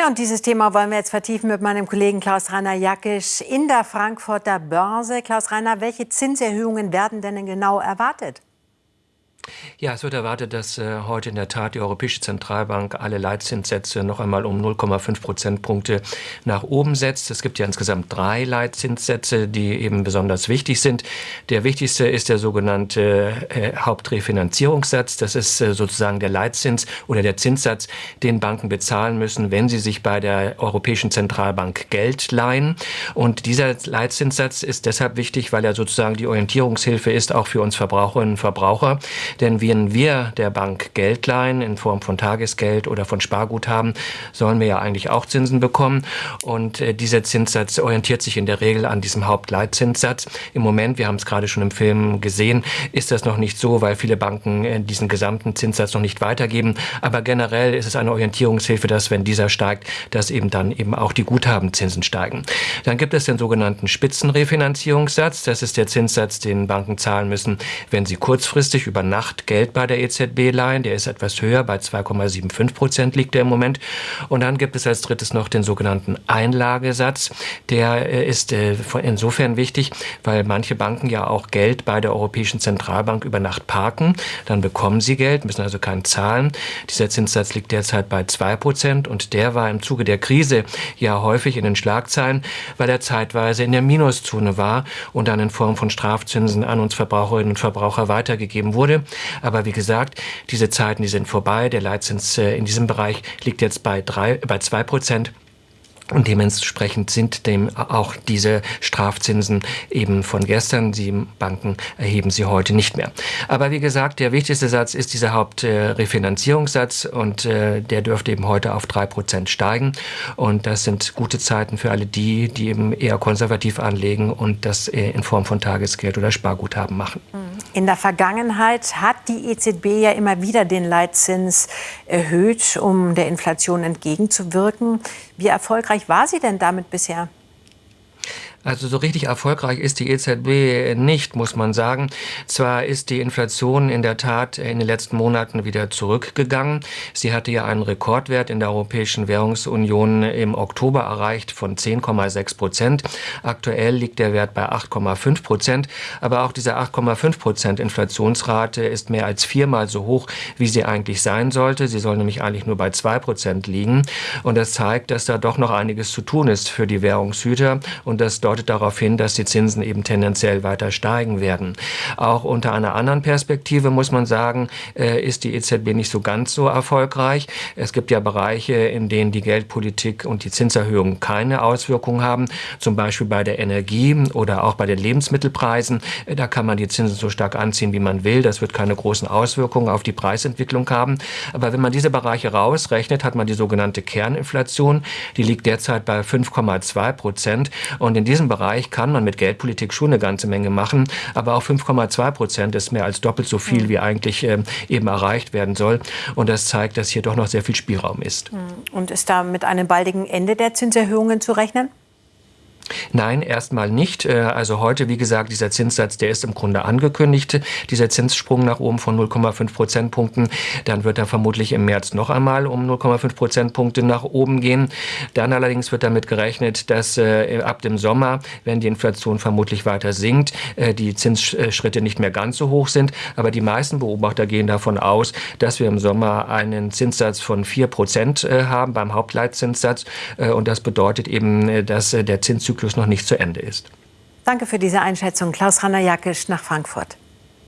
Ja, und dieses Thema wollen wir jetzt vertiefen mit meinem Kollegen Klaus-Rainer Jackisch in der Frankfurter Börse. Klaus-Rainer, welche Zinserhöhungen werden denn genau erwartet? Ja, es wird erwartet, dass äh, heute in der Tat die Europäische Zentralbank alle Leitzinssätze noch einmal um 0,5 Prozentpunkte nach oben setzt. Es gibt ja insgesamt drei Leitzinssätze, die eben besonders wichtig sind. Der wichtigste ist der sogenannte äh, Hauptrefinanzierungssatz. Das ist äh, sozusagen der Leitzins oder der Zinssatz, den Banken bezahlen müssen, wenn sie sich bei der Europäischen Zentralbank Geld leihen. Und dieser Leitzinssatz ist deshalb wichtig, weil er sozusagen die Orientierungshilfe ist, auch für uns Verbraucherinnen und Verbraucher. Denn wenn wir der Bank Geld leihen in Form von Tagesgeld oder von Sparguthaben, sollen wir ja eigentlich auch Zinsen bekommen. Und äh, dieser Zinssatz orientiert sich in der Regel an diesem Hauptleitzinssatz. Im Moment, wir haben es gerade schon im Film gesehen, ist das noch nicht so, weil viele Banken äh, diesen gesamten Zinssatz noch nicht weitergeben. Aber generell ist es eine Orientierungshilfe, dass wenn dieser steigt, dass eben dann eben auch die Guthabenzinsen steigen. Dann gibt es den sogenannten Spitzenrefinanzierungssatz. Das ist der Zinssatz, den Banken zahlen müssen, wenn sie kurzfristig über Nacht Nacht Geld bei der EZB leihen. Der ist etwas höher, bei 2,75 Prozent liegt er im Moment. Und dann gibt es als drittes noch den sogenannten Einlagesatz. Der äh, ist äh, insofern wichtig, weil manche Banken ja auch Geld bei der Europäischen Zentralbank über Nacht parken. Dann bekommen sie Geld, müssen also keinen zahlen. Dieser Zinssatz liegt derzeit bei 2 Prozent und der war im Zuge der Krise ja häufig in den Schlagzeilen, weil er zeitweise in der Minuszone war und dann in Form von Strafzinsen an uns Verbraucherinnen und Verbraucher weitergegeben wurde. Aber wie gesagt, diese Zeiten, die sind vorbei. Der Leitzins äh, in diesem Bereich liegt jetzt bei, drei, bei zwei Prozent. Und dementsprechend sind dem auch diese Strafzinsen eben von gestern. Die Banken erheben sie heute nicht mehr. Aber wie gesagt, der wichtigste Satz ist dieser Hauptrefinanzierungssatz und äh, der dürfte eben heute auf drei Prozent steigen. Und das sind gute Zeiten für alle die, die eben eher konservativ anlegen und das äh, in Form von Tagesgeld oder Sparguthaben machen. In der Vergangenheit hat die EZB ja immer wieder den Leitzins erhöht, um der Inflation entgegenzuwirken. Wie erfolgreich war sie denn damit bisher? Also so richtig erfolgreich ist die EZB nicht, muss man sagen. Zwar ist die Inflation in der Tat in den letzten Monaten wieder zurückgegangen. Sie hatte ja einen Rekordwert in der Europäischen Währungsunion im Oktober erreicht von 10,6 Prozent. Aktuell liegt der Wert bei 8,5 Prozent. Aber auch diese 8,5 Prozent Inflationsrate ist mehr als viermal so hoch, wie sie eigentlich sein sollte. Sie soll nämlich eigentlich nur bei zwei Prozent liegen. Und das zeigt, dass da doch noch einiges zu tun ist für die Währungshüter und dass deutet darauf hin, dass die Zinsen eben tendenziell weiter steigen werden. Auch unter einer anderen Perspektive muss man sagen, äh, ist die EZB nicht so ganz so erfolgreich. Es gibt ja Bereiche, in denen die Geldpolitik und die Zinserhöhungen keine Auswirkungen haben, zum Beispiel bei der Energie oder auch bei den Lebensmittelpreisen. Äh, da kann man die Zinsen so stark anziehen, wie man will. Das wird keine großen Auswirkungen auf die Preisentwicklung haben. Aber wenn man diese Bereiche rausrechnet, hat man die sogenannte Kerninflation. Die liegt derzeit bei 5,2 Prozent. Und in diesem diesem Bereich kann man mit Geldpolitik schon eine ganze Menge machen, aber auch 5,2 Prozent ist mehr als doppelt so viel, wie eigentlich äh, eben erreicht werden soll. Und das zeigt, dass hier doch noch sehr viel Spielraum ist. Und ist da mit einem baldigen Ende der Zinserhöhungen zu rechnen? Nein, erstmal nicht. Äh, also heute, wie gesagt, dieser Zinssatz, der ist im Grunde angekündigt, dieser Zinssprung nach oben von 0,5 Prozentpunkten. Dann wird er vermutlich im März noch einmal um 0,5 Prozentpunkte nach oben gehen. Dann allerdings wird damit gerechnet, dass äh, ab dem Sommer, wenn die Inflation vermutlich weiter sinkt, äh, die Zinsschritte nicht mehr ganz so hoch sind. Aber die meisten Beobachter gehen davon aus, dass wir im Sommer einen Zinssatz von 4 Prozent haben beim Hauptleitzinssatz. Und das bedeutet eben, dass der Zinszyklus noch nicht zu Ende ist. Danke für diese Einschätzung. Klaus Ranner-Jackisch nach Frankfurt.